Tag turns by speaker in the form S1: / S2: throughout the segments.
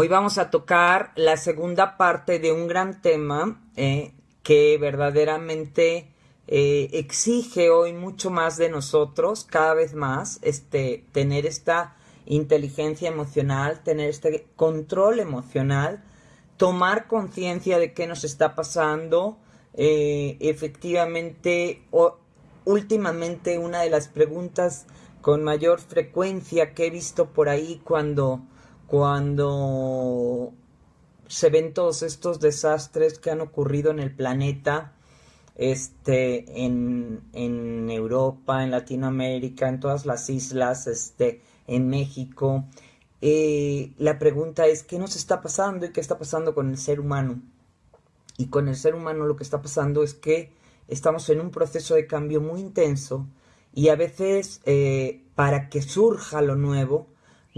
S1: Hoy vamos a tocar la segunda parte de un gran tema eh, que verdaderamente eh, exige hoy mucho más de nosotros, cada vez más, este, tener esta inteligencia emocional, tener este control emocional, tomar conciencia de qué nos está pasando. Eh, efectivamente, últimamente una de las preguntas con mayor frecuencia que he visto por ahí cuando, cuando se ven todos estos desastres que han ocurrido en el planeta, este, en, Europa, en Latinoamérica, en todas las islas, este, en México. Eh, la pregunta es, ¿qué nos está pasando y qué está pasando con el ser humano? Y con el ser humano lo que está pasando es que estamos en un proceso de cambio muy intenso y a veces eh, para que surja lo nuevo,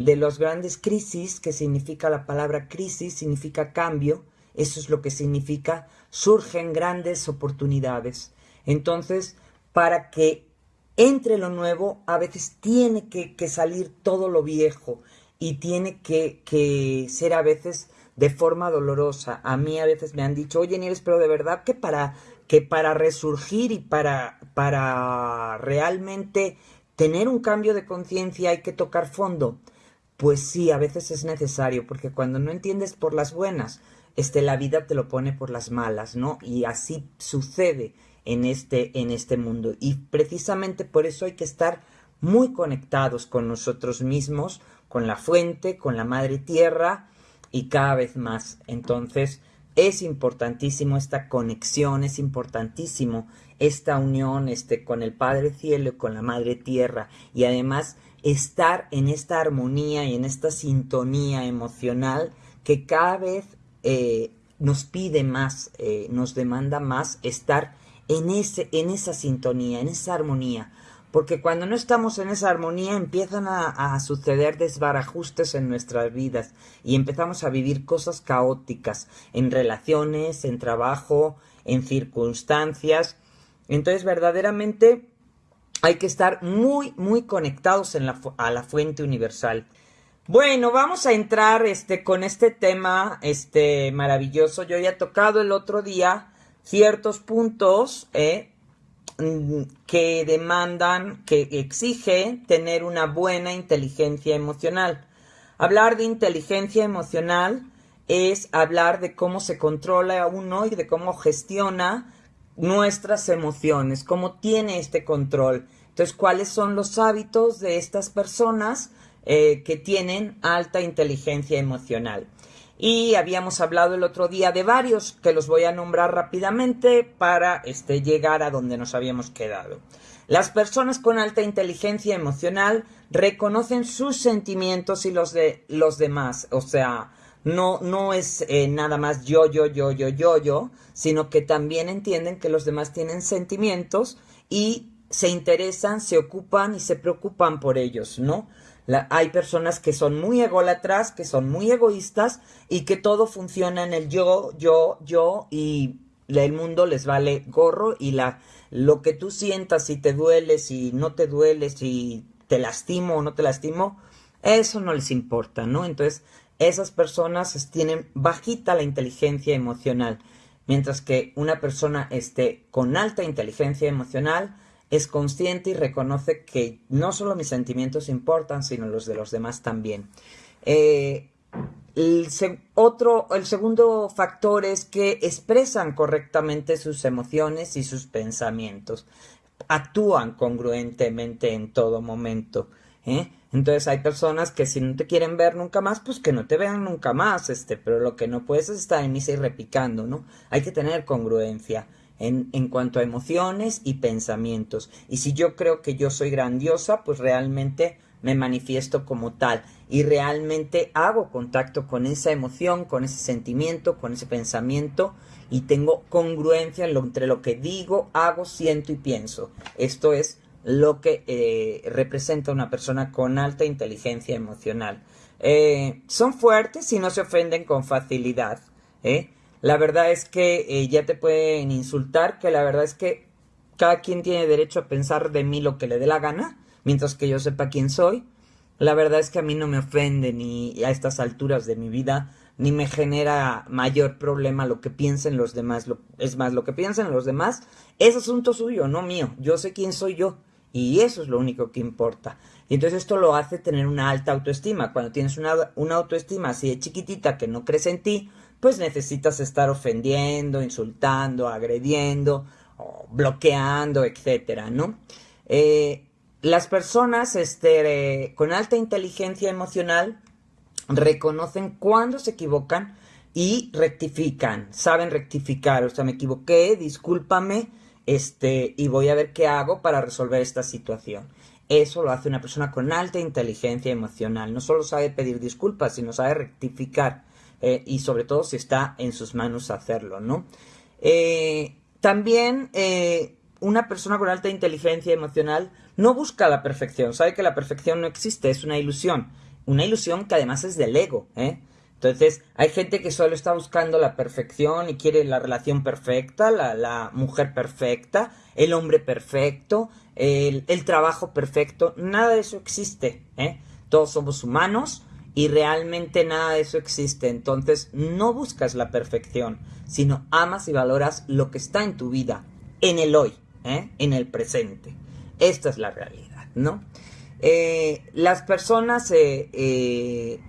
S1: de las grandes crisis, que significa la palabra crisis, significa cambio, eso es lo que significa, surgen grandes oportunidades. Entonces, para que entre lo nuevo, a veces tiene que, salir todo lo viejo y tiene que, que, ser a veces de forma dolorosa. A mí a veces me han dicho, oye Nieves, pero de verdad que para, que para resurgir y para, para realmente tener un cambio de conciencia hay que tocar fondo. Pues sí, a veces es necesario, porque cuando no entiendes por las buenas, este, la vida te lo pone por las malas, ¿no? Y así sucede en este, en este mundo. Y precisamente por eso hay que estar muy conectados con nosotros mismos, con la fuente, con la madre tierra y cada vez más. Entonces, es importantísimo esta conexión, es importantísimo esta unión este, con el Padre Cielo y con la Madre Tierra y además estar en esta armonía y en esta sintonía emocional que cada vez eh, nos pide más, eh, nos demanda más estar en, ese, en esa sintonía, en esa armonía. Porque cuando no estamos en esa armonía empiezan a, suceder desbarajustes en nuestras vidas y empezamos a vivir cosas caóticas en relaciones, en trabajo, en circunstancias. Entonces verdaderamente hay que estar muy, muy conectados a la fuente universal. Bueno, vamos a entrar este, con este tema este, maravilloso. Yo ya tocado el otro día ciertos puntos eh, mm, que demandan, que exige tener una buena inteligencia emocional. Hablar de inteligencia emocional es hablar de cómo se controla a uno y de cómo gestiona nuestras emociones, cómo tiene este control. Entonces, ¿cuáles son los hábitos de estas personas eh, que tienen alta inteligencia emocional? y habíamos hablado el otro día de varios que los voy a nombrar rápidamente para este, llegar a donde nos habíamos quedado. Las personas con alta inteligencia emocional reconocen sus sentimientos y los de los demás, o sea, no, no es eh, nada más yo, yo, yo, yo, yo, yo, sino que también entienden que los demás tienen sentimientos y se interesan, se ocupan y se preocupan por ellos, ¿no? hay personas que son muy ególatras, que son muy egoístas y que todo funciona en el yo, yo, yo y el mundo les vale gorro y la lo que tú sientas si te duele, si no te duele, si te lastimo o no te lastimo, eso no les importa, ¿no? Entonces, esas personas tienen bajita la inteligencia emocional, mientras que una persona esté con alta inteligencia emocional es consciente y reconoce que no solo mis sentimientos importan, sino los de los demás también. Eh, el, otro, el segundo factor es que expresan correctamente sus emociones y sus pensamientos. Actúan congruentemente en todo momento. ¿Eh? Entonces hay personas que si no te quieren ver nunca más, pues que no te vean nunca más, este, pero lo que no puedes es estar en misa y repicando, ¿no? Hay que tener congruencia en, cuanto a emociones y pensamientos. Y si yo creo que yo soy grandiosa, pues realmente me manifiesto como tal y realmente hago contacto con esa emoción, con ese sentimiento, con ese pensamiento y tengo congruencia entre lo que digo, hago, siento y pienso. Esto es lo que eh, representa una persona con alta inteligencia emocional. Eh, son fuertes y no se ofenden con facilidad. ¿eh? La verdad es que ya te pueden insultar, que la verdad es que cada quien tiene derecho a pensar de mí lo que le dé la gana, mientras que yo sepa quién soy. la verdad es que a mí no me ofende ni a estas alturas de mi vida, ni me genera mayor problema lo que piensen los demás. es más, lo que piensen los demás es asunto suyo, no mío. Yo sé quién soy yo. Y eso es lo único que importa. Y entonces esto lo hace tener una alta autoestima. Cuando tienes una, una autoestima así de chiquitita que no crece en ti, pues necesitas estar ofendiendo, insultando, agrediendo, bloqueando, etcétera, ¿no? Eh, las personas este, con alta inteligencia emocional reconocen cuando se equivocan y rectifican, saben rectificar, o sea, me equivoqué, discúlpame, este, y voy a ver qué hago para resolver esta situación. Eso lo hace una persona con alta inteligencia emocional. No solo sabe pedir disculpas, sino sabe rectificar. Eh, y sobre todo si está en sus manos hacerlo, ¿no? Eh, también eh, una persona con alta inteligencia emocional no busca la perfección, sabe que la perfección no existe, es una ilusión. Una ilusión que además es del ego, ¿eh? Entonces, hay gente que solo está buscando la perfección y quiere la relación perfecta, la, mujer perfecta, el hombre perfecto, el, trabajo perfecto. Nada de eso existe. ¿eh? Todos somos humanos y realmente nada de eso existe. Entonces, no buscas la perfección, sino amas y valoras lo que está en tu vida, en el hoy, ¿eh? en el presente. Esta es la realidad, ¿no? Eh, las personas eh,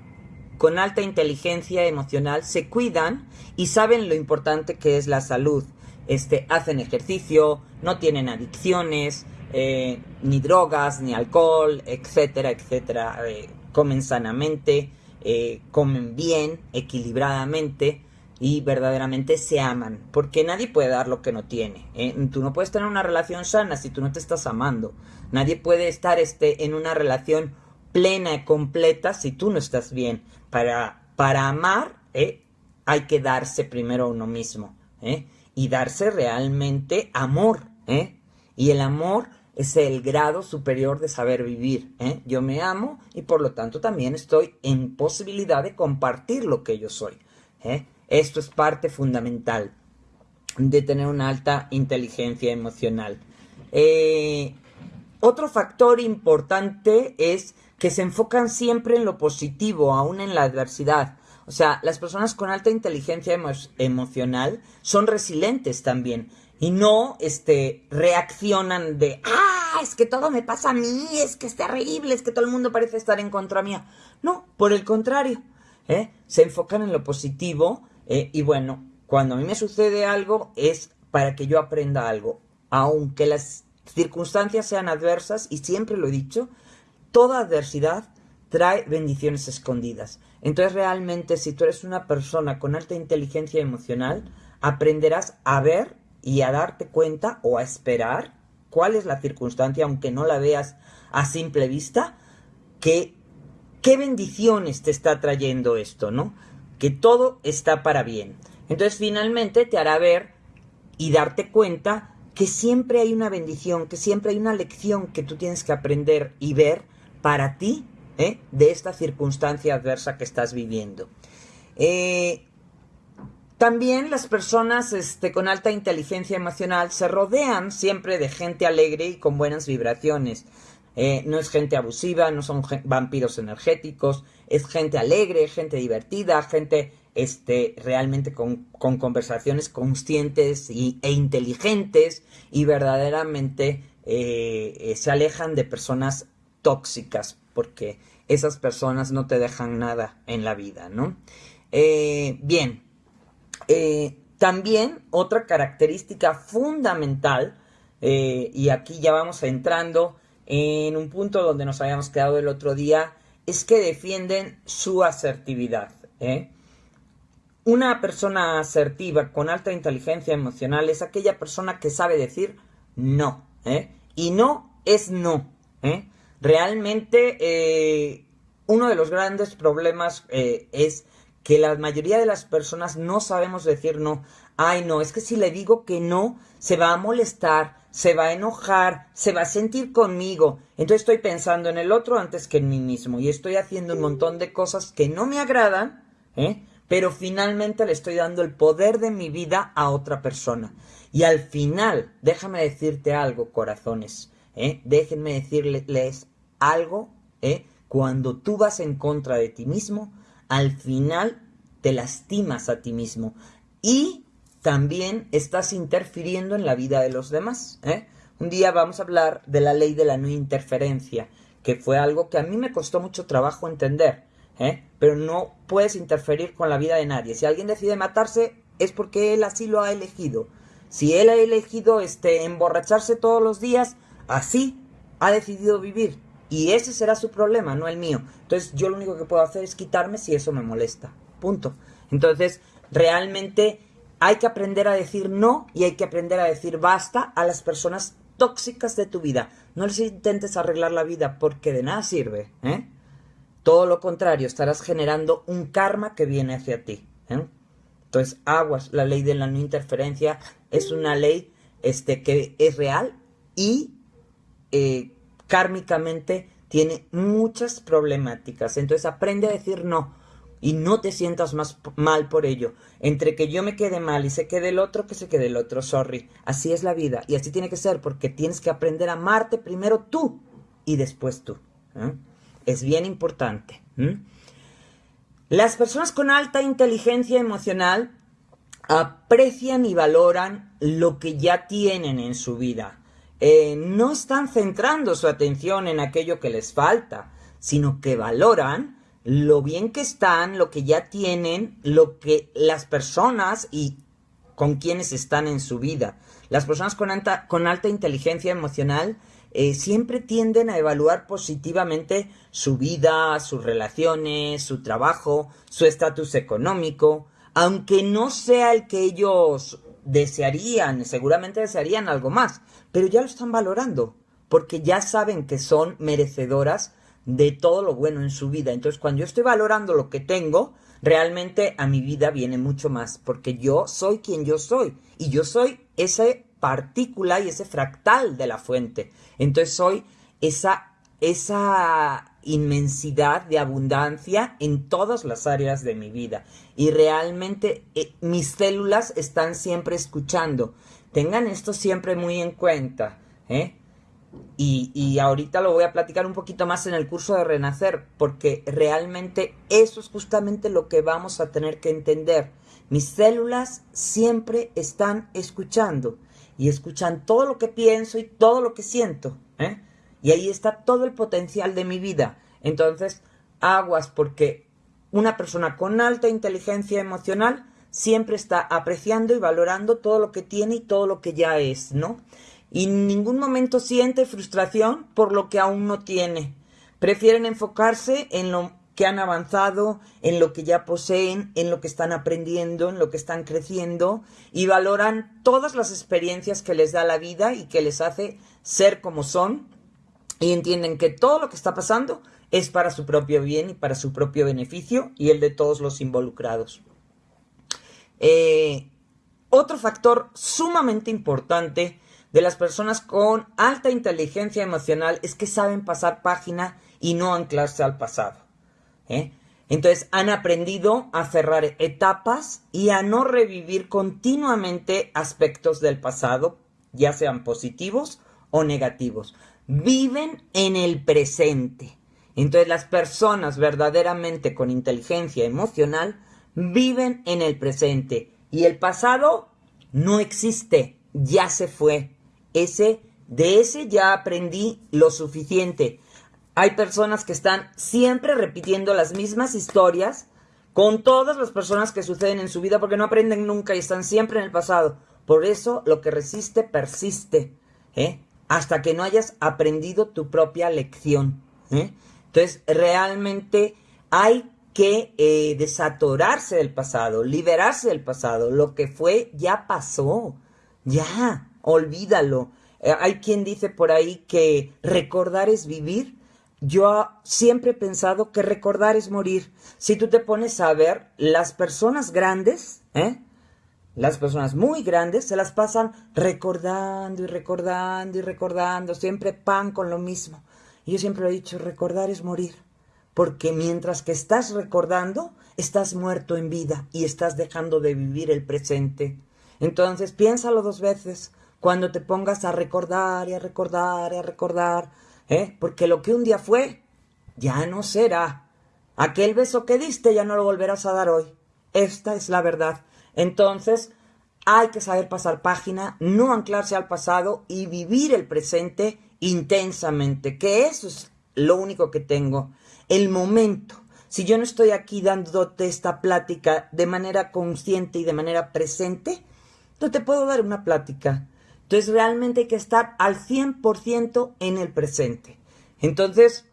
S1: con alta inteligencia emocional se cuidan y saben lo importante que es la salud. Este, hacen ejercicio, no tienen adicciones, eh, ni drogas, ni alcohol, etcétera, etcétera. Eh, comen sanamente, eh, comen bien, equilibradamente y verdaderamente se aman, porque nadie puede dar lo que no tiene. Tú no puedes tener una relación sana si tú no te estás amando. Nadie puede estar este, en una relación plena y completa si tú no estás bien. Para, para amar ¿eh? hay que darse primero a uno mismo ¿eh? y darse realmente amor. ¿eh? Y el amor es el grado superior de saber vivir. ¿eh? Yo me amo y por lo tanto también estoy en posibilidad de compartir lo que yo soy. ¿eh? Esto es parte fundamental de tener una alta inteligencia emocional. Eh, otro factor importante es que se enfocan siempre en lo positivo, aún en la adversidad. O sea, las personas con alta inteligencia emocional son resilientes también y no este reaccionan de ah es que todo me pasa a mí es que es terrible es que todo el mundo parece estar en contra mía no por el contrario ¿eh? se enfocan en lo positivo ¿eh? y bueno cuando a mí me sucede algo es para que yo aprenda algo aunque las circunstancias sean adversas y siempre lo he dicho toda adversidad trae bendiciones escondidas. Entonces realmente si tú eres una persona con alta inteligencia emocional, aprenderás a ver y a darte cuenta o a esperar cuál es la circunstancia, aunque no la veas a simple vista, que qué bendiciones te está trayendo esto, ¿no? Que todo está para bien. Entonces finalmente te hará ver y darte cuenta que siempre hay una bendición, que siempre hay una lección que tú tienes que aprender y ver para ti ¿eh? de esta circunstancia adversa que estás viviendo. Eh, también las personas este, con alta inteligencia emocional se rodean siempre de gente alegre y con buenas vibraciones. Eh, no es gente abusiva, no son vampiros energéticos, es gente alegre, gente divertida, gente este, realmente con, conversaciones conscientes y, e inteligentes y verdaderamente se alejan de personas tóxicas, porque esas personas no te dejan nada en la vida, ¿no? Eh, bien, eh, también otra característica fundamental, eh, y aquí ya vamos entrando en un punto donde nos habíamos quedado el otro día, es que defienden su asertividad. Una persona asertiva con alta inteligencia emocional es aquella persona que sabe decir no. Y no es no. ¿eh? Realmente eh, uno de los grandes problemas eh, es que la mayoría de las personas no sabemos decir no. Ay, no, es que si le digo que no, se va a molestar, se va a enojar, se va a sentir conmigo. Entonces estoy pensando en el otro antes que en mí mismo y estoy haciendo un montón de cosas que no me agradan, ¿eh? pero finalmente le estoy dando el poder de mi vida a otra persona. Y al final, déjame decirte algo, corazones, ¿eh? déjenme decirles algo ¿eh? cuando tú vas en contra de ti mismo, al final te lastimas a ti mismo y también estás interfiriendo en la vida de los demás. ¿eh? Un día vamos a hablar de la ley de la no interferencia, que fue algo que a mí me costó mucho trabajo entender, ¿eh? pero no puedes interferir con la vida de nadie. Si alguien decide matarse es porque él así lo ha elegido. Si él ha elegido este emborracharse todos los días, así ha decidido vivir. Y ese será su problema, no el mío. Entonces yo lo único que puedo hacer es quitarme si eso me molesta. Punto. Entonces, realmente hay que aprender a decir no y hay que aprender a decir basta a las personas tóxicas de tu vida. No les intentes arreglar la vida porque de nada sirve. ¿eh? Todo lo contrario, estarás generando un karma que viene hacia ti. ¿eh? Entonces, aguas, la ley de la no interferencia es una ley este, que es real y eh, kármicamente tiene muchas problemáticas. Entonces, aprende a decir no y no te sientas más mal por ello. Entre que yo me quede mal y se quede el otro, que se quede el otro, sorry. Así es la vida y así tiene que ser porque tienes que aprender a amarte primero tú y después tú. ¿eh? Es bien importante. Las personas con alta inteligencia emocional aprecian y valoran lo que ya tienen en su vida. Eh, no están centrando su atención en aquello que les falta, sino que valoran lo bien que están, lo que ya tienen, lo que las personas y con quienes están en su vida. Las personas con alta, inteligencia emocional eh, siempre tienden a evaluar positivamente su vida, sus relaciones, su trabajo, su estatus económico, aunque no sea el que ellos desearían, seguramente desearían algo más, pero ya lo están valorando, porque ya saben que son merecedoras de todo lo bueno en su vida. Entonces, cuando yo estoy valorando lo que tengo, realmente a mi vida viene mucho más, porque yo soy quien yo soy, y yo soy esa partícula y ese fractal de la fuente. Entonces soy esa, esa inmensidad de abundancia en todas las áreas de mi vida. Y realmente eh, mis células están siempre escuchando. Tengan esto siempre muy en cuenta. ¿eh? Y, y, ahorita lo voy a platicar un poquito más en el curso de Renacer, porque realmente eso es justamente lo que vamos a tener que entender. Mis células siempre están escuchando y escuchan todo lo que pienso y todo lo que siento. ¿eh? Y ahí está todo el potencial de mi vida. Entonces, aguas porque una persona con alta inteligencia emocional siempre está apreciando y valorando todo lo que tiene y todo lo que ya es, ¿no? Y en ningún momento siente frustración por lo que aún no tiene. Prefieren enfocarse en lo que han avanzado, en lo que ya poseen, en lo que están aprendiendo, en lo que están creciendo y valoran todas las experiencias que les da la vida y que les hace ser como son y entienden que todo lo que está pasando es para su propio bien y para su propio beneficio y el de todos los involucrados. Eh, otro factor sumamente importante de las personas con alta inteligencia emocional es que saben pasar página y no anclarse al pasado. ¿eh? Entonces han aprendido a cerrar etapas y a no revivir continuamente aspectos del pasado, ya sean positivos o negativos. Viven en el presente. Entonces las personas verdaderamente con inteligencia emocional viven en el presente y el pasado no existe, ya se fue. Ese de ese ya aprendí lo suficiente. Hay personas que están siempre repitiendo las mismas historias con todas las personas que suceden en su vida porque no aprenden nunca y están siempre en el pasado. Por eso lo que resiste persiste, ¿eh? Hasta que no hayas aprendido tu propia lección. ¿eh? Entonces, realmente hay que eh, desatorarse del pasado, liberarse del pasado. Lo que fue ya pasó. Ya, olvídalo. hay quien dice por ahí que recordar es vivir yo siempre he pensado que recordar es morir. Si tú te pones a ver, las personas grandes, ¿eh? Las personas muy grandes se las pasan recordando y recordando y recordando, siempre pan con lo mismo. Y yo siempre he dicho, recordar es morir. Porque mientras que estás recordando, estás muerto en vida y estás dejando de vivir el presente. Entonces piénsalo dos veces cuando te pongas a recordar y a recordar y a recordar ¿eh? Porque lo que un día fue, ya no será. Aquel beso que diste ya no lo volverás a dar hoy. Esta es la verdad. Entonces, hay que saber pasar página, no anclarse al pasado y vivir el presente intensamente, que eso es lo único que tengo. El momento. Si yo no estoy aquí dándote esta plática de manera consciente y de manera presente, no te puedo dar una plática. Entonces realmente hay que estar al 100% en el presente. Entonces,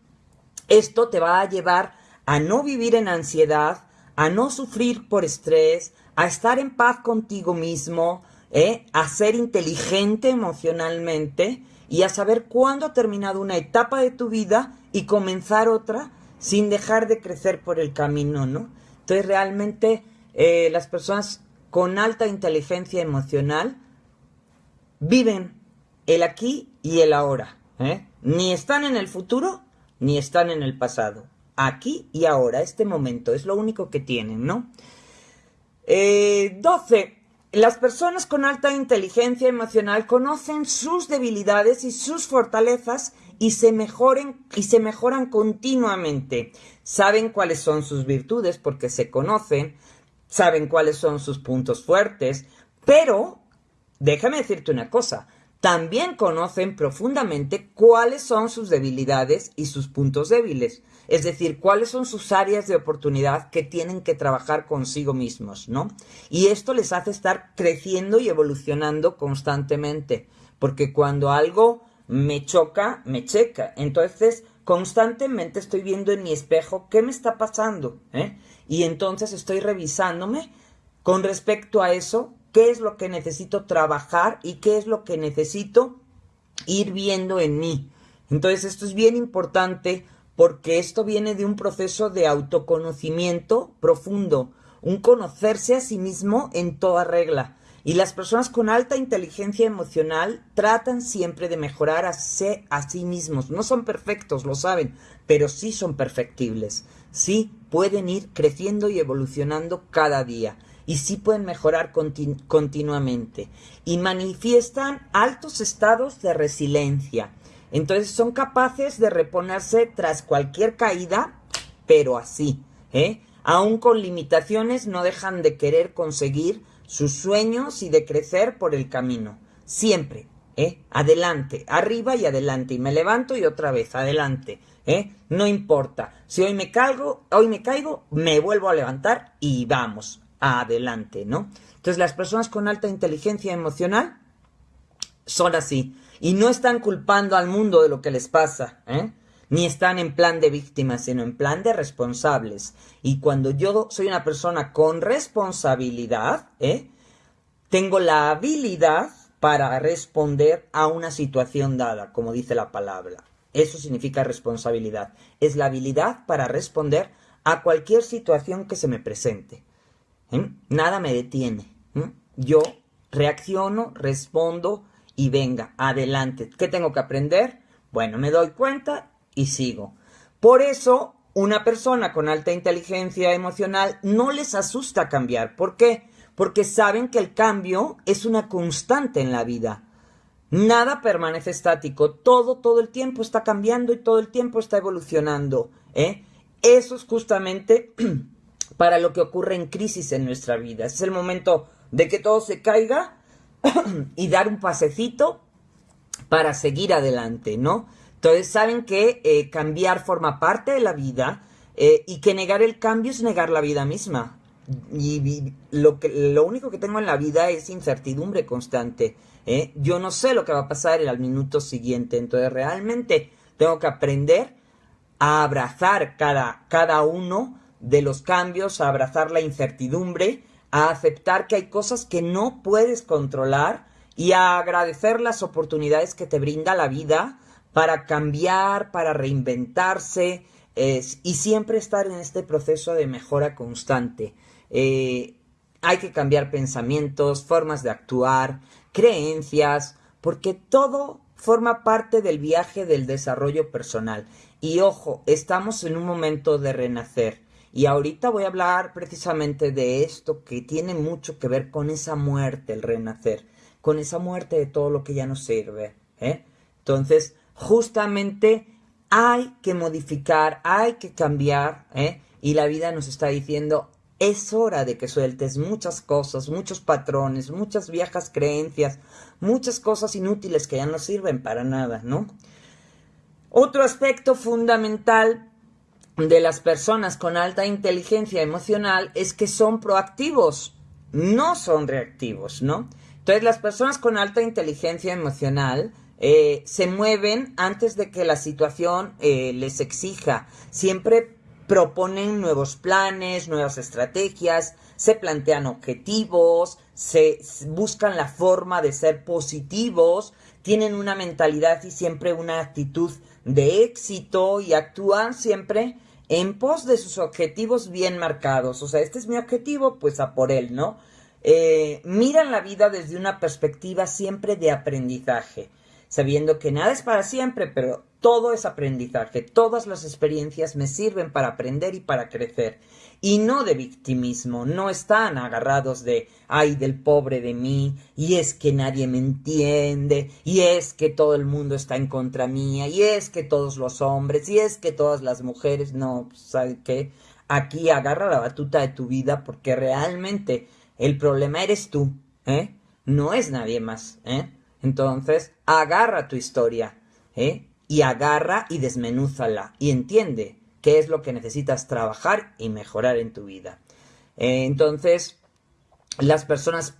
S1: esto te va a llevar a no vivir en ansiedad, a no sufrir por estrés, a estar en paz contigo mismo, ¿eh? a ser inteligente emocionalmente y a saber cuándo ha terminado una etapa de tu vida y comenzar otra sin dejar de crecer por el camino, ¿no? Entonces realmente eh, las personas con alta inteligencia emocional viven el aquí y el ahora. ¿eh? Ni están en el futuro ni están en el pasado. Aquí y ahora, este momento, es lo único que tienen, ¿no? Eh, 12. Las personas con alta inteligencia emocional conocen sus debilidades y sus fortalezas y se, mejoren, y se mejoran continuamente. Saben cuáles son sus virtudes porque se conocen, saben cuáles son sus puntos fuertes, pero déjame decirte una cosa, también conocen profundamente cuáles son sus debilidades y sus puntos débiles, es decir, cuáles son sus áreas de oportunidad que tienen que trabajar consigo mismos, ¿no? Y esto les hace estar creciendo y evolucionando constantemente, porque cuando algo me choca, me checa, entonces constantemente estoy viendo en mi espejo qué me está pasando, ¿eh? Y entonces estoy revisándome con respecto a eso qué es lo que necesito trabajar y qué es lo que necesito ir viendo en mí. Entonces esto es bien importante porque esto viene de un proceso de autoconocimiento profundo, un conocerse a sí mismo en toda regla. Y las personas con alta inteligencia emocional tratan siempre de mejorar a, a sí mismos. No son perfectos, lo saben, pero sí son perfectibles. Sí pueden ir creciendo y evolucionando cada día y sí pueden mejorar continuamente y manifiestan altos estados de resiliencia. Entonces son capaces de reponerse tras cualquier caída, pero así, ¿eh? Aún con limitaciones no dejan de querer conseguir sus sueños y de crecer por el camino. Siempre, ¿eh? Adelante, arriba y adelante. Y me levanto y otra vez, adelante. ¿eh? No importa. Si hoy me caigo, hoy me caigo, me vuelvo a levantar y vamos adelante, ¿no? Entonces las personas con alta inteligencia emocional son así y no están culpando al mundo de lo que les pasa, ¿eh? Ni están en plan de víctimas, sino en plan de responsables. Y cuando yo soy una persona con responsabilidad, ¿eh? Tengo la habilidad para responder a una situación dada, como dice la palabra. Eso significa responsabilidad. Es la habilidad para responder a cualquier situación que se me presente. Nada me detiene. Yo reacciono, respondo y venga, adelante. ¿Qué tengo que aprender? Bueno, me doy cuenta y sigo. Por eso, una persona con alta inteligencia emocional no les asusta cambiar. ¿Por qué? Porque saben que el cambio es una constante en la vida. Nada permanece estático, todo, todo el tiempo está cambiando y todo el tiempo está evolucionando. ¿eh? Eso es justamente para lo que ocurre en crisis en nuestra vida. Es el momento de que todo se caiga y dar un pasecito para seguir adelante, ¿no? Entonces saben que eh, cambiar forma parte de la vida eh, y que negar el cambio es negar la vida misma. Y, lo, que, lo único que tengo en la vida es incertidumbre constante. ¿eh? Yo no sé lo que va a pasar el minuto siguiente. Entonces realmente tengo que aprender a abrazar cada, cada uno de los cambios, a abrazar la incertidumbre, a aceptar que hay cosas que no puedes controlar y a agradecer las oportunidades que te brinda la vida para cambiar, para reinventarse y siempre estar en este proceso de mejora constante. Eh, hay que cambiar pensamientos, formas de actuar, creencias, porque todo forma parte del viaje del desarrollo personal. Y ojo, estamos en un momento de renacer. Y ahorita voy a hablar precisamente de esto que tiene mucho que ver con esa muerte, el renacer, con esa muerte de todo lo que ya no sirve. ¿eh? Entonces, justamente hay que modificar, hay que cambiar, ¿eh? y la vida nos está diciendo, es hora de que sueltes muchas cosas, muchos patrones, muchas viejas creencias, muchas cosas inútiles que ya no sirven para nada, ¿no? Otro aspecto fundamental de las personas con alta inteligencia emocional es que son proactivos, no son reactivos, ¿no? Entonces las personas con alta inteligencia emocional eh, se mueven antes de que la situación eh, les exija. Siempre proponen nuevos planes, nuevas estrategias, se plantean objetivos, se buscan la forma de ser positivos, tienen una mentalidad y siempre una actitud de éxito y actúan siempre en pos de sus objetivos bien marcados. O sea, este es mi objetivo, pues a por él, ¿no? Eh, miran la vida desde una perspectiva siempre de aprendizaje sabiendo que nada es para siempre, pero todo es aprendizaje, todas las experiencias me sirven para aprender y para crecer. Y no de victimismo, no están agarrados de, ay, del pobre de mí, y es que nadie me entiende, y es que todo el mundo está en contra mía, y es que todos los hombres, y es que todas las mujeres, no, ¿sabes qué? Aquí agarra la batuta de tu vida porque realmente el problema eres tú, ¿eh? No es nadie más, ¿eh? Entonces, agarra tu historia, ¿eh? Y agarra y desmenúzala y entiende qué es lo que necesitas trabajar y mejorar en tu vida. Eh, entonces, las personas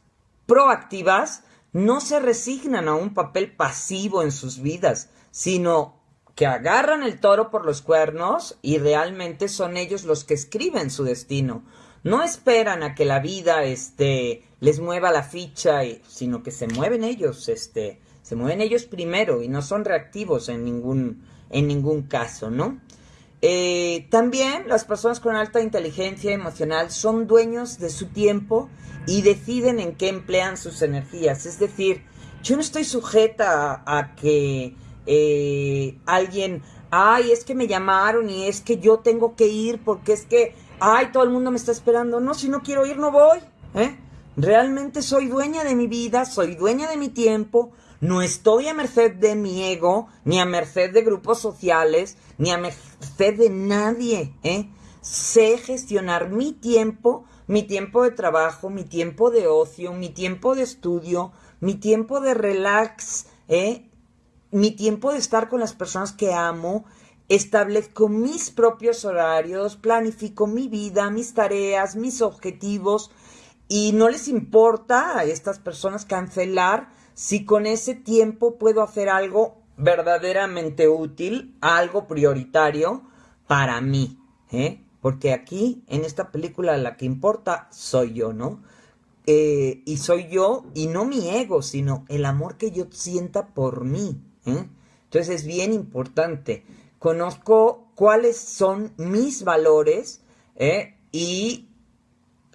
S1: proactivas no se resignan a un papel pasivo en sus vidas, sino que agarran el toro por los cuernos y realmente son ellos los que escriben su destino. No esperan a que la vida este, les mueva la ficha, sino que se mueven ellos, este, se mueven ellos primero y no son reactivos en ningún, en ningún caso, ¿no? Eh, también las personas con alta inteligencia emocional son dueños de su tiempo y deciden en qué emplean sus energías. Es decir, yo no estoy sujeta a, que eh, alguien, ay, es que me llamaron y es que yo tengo que ir porque es que ay, todo el mundo me está esperando. No, si no quiero ir, no voy. ¿eh? Realmente soy dueña de mi vida, soy dueña de mi tiempo. No estoy a merced de mi ego, ni a merced de grupos sociales, ni a merced de nadie. ¿eh? Sé gestionar mi tiempo, mi tiempo de trabajo, mi tiempo de ocio, mi tiempo de estudio, mi tiempo de relax, ¿eh? mi tiempo de estar con las personas que amo establezco mis propios horarios, planifico mi vida, mis tareas, mis objetivos y no les importa a estas personas cancelar si con ese tiempo puedo hacer algo verdaderamente útil, algo prioritario para mí, ¿eh? Porque aquí, en esta película, la que importa soy yo, ¿no? Eh, y soy yo, y no mi ego, sino el amor que yo sienta por mí, ¿eh? Entonces es bien importante conozco cuáles son mis valores ¿eh? y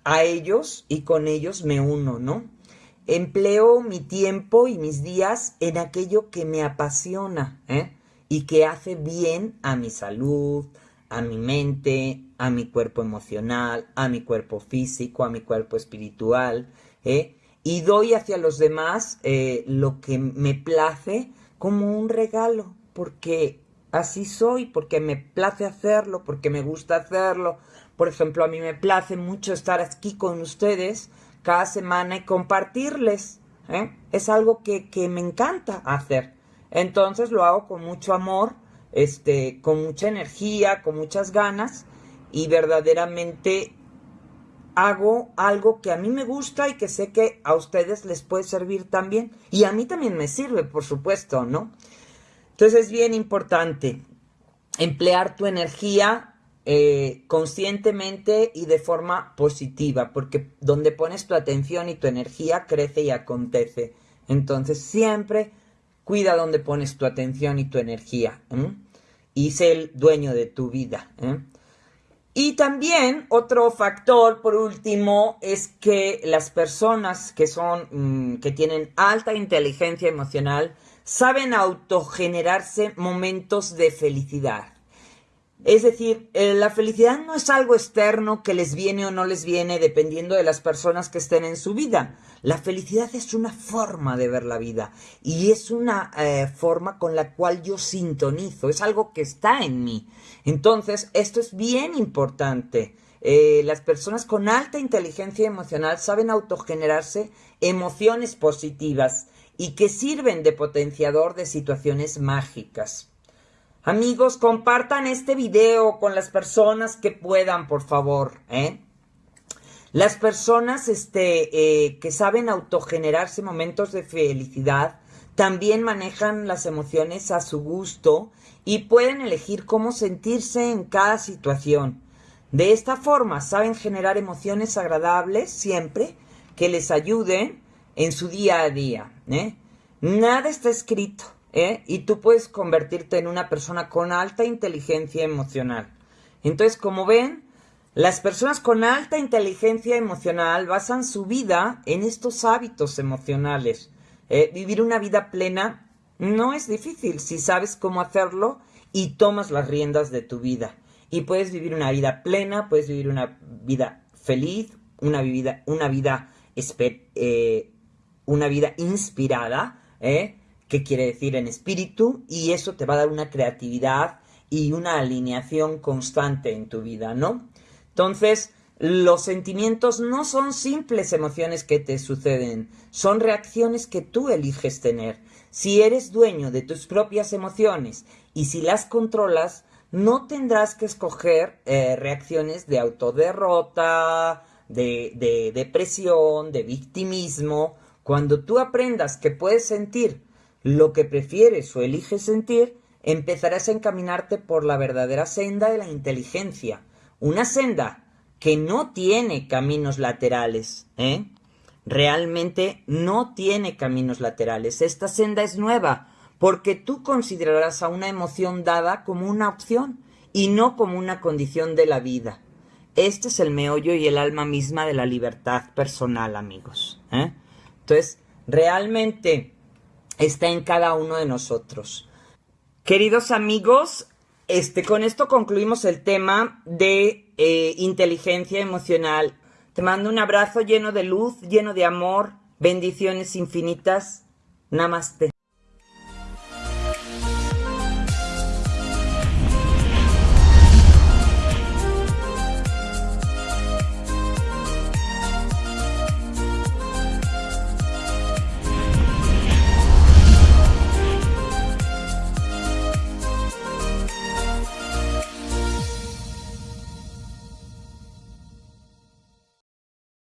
S1: a ellos y con ellos me uno, ¿no? Empleo mi tiempo y mis días en aquello que me apasiona ¿eh? y que hace bien a mi salud, a mi mente, a mi cuerpo emocional, a mi cuerpo físico, a mi cuerpo espiritual, ¿eh? y doy hacia los demás lo que me place como un regalo, porque así soy, porque me place hacerlo, porque me gusta hacerlo. Por ejemplo, a mí me place mucho estar aquí con ustedes cada semana y compartirles. ¿eh? Es algo que, que, me encanta hacer. Entonces lo hago con mucho amor, este, con mucha energía, con muchas ganas y verdaderamente hago algo que a mí me gusta y que sé que a ustedes les puede servir también. Y a mí también me sirve, por supuesto, ¿no? Entonces es bien importante emplear tu energía eh, conscientemente y de forma positiva, porque donde pones tu atención y tu energía crece y acontece. Entonces siempre cuida donde pones tu atención y tu energía y sé el dueño de tu vida. Y también otro factor, por último, es que las personas que son, mm, que tienen alta inteligencia emocional, saben autogenerarse momentos de felicidad. Es decir, eh, la felicidad no es algo externo que les viene o no les viene dependiendo de las personas que estén en su vida. La felicidad es una forma de ver la vida y es una eh, forma con la cual yo sintonizo, es algo que está en mí. Entonces, esto es bien importante. Eh, las personas con alta inteligencia emocional saben autogenerarse emociones positivas y que sirven de potenciador de situaciones mágicas. Amigos, compartan este video con las personas que puedan, por favor, ¿eh? Las personas este, eh, que saben autogenerarse momentos de felicidad también manejan las emociones a su gusto y pueden elegir cómo sentirse en cada situación. De esta forma saben generar emociones agradables siempre que les ayuden en su día a día. ¿eh? Nada está escrito. ¿Eh? y tú puedes convertirte en una persona con alta inteligencia emocional. Entonces, como ven, las personas con alta inteligencia emocional basan su vida en estos hábitos emocionales. ¿eh? vivir una vida plena no es difícil si sabes cómo hacerlo y tomas las riendas de tu vida. Y puedes vivir una vida plena, puedes vivir una vida feliz, una vida, una vida, eh, una vida inspirada, ¿eh? Qué quiere decir en espíritu y eso te va a dar una creatividad y una alineación constante en tu vida, ¿no? Entonces, los sentimientos no son simples emociones que te suceden, son reacciones que tú eliges tener. Si eres dueño de tus propias emociones y si las controlas, no tendrás que escoger eh, reacciones de autoderrota, de, de depresión, de victimismo. Cuando tú aprendas que puedes sentir lo que prefieres o eliges sentir, empezarás a encaminarte por la verdadera senda de la inteligencia. Una senda que no tiene caminos laterales, ¿eh? Realmente no tiene caminos laterales. Esta senda es nueva, porque tú considerarás a una emoción dada como una opción y no como una condición de la vida. Este es el meollo y el alma misma de la libertad personal, amigos. ¿eh? Entonces, realmente está en cada uno de nosotros. Queridos amigos, este, con esto concluimos el tema de eh, inteligencia emocional. Te mando un abrazo lleno de luz, lleno de amor, bendiciones infinitas. Namaste.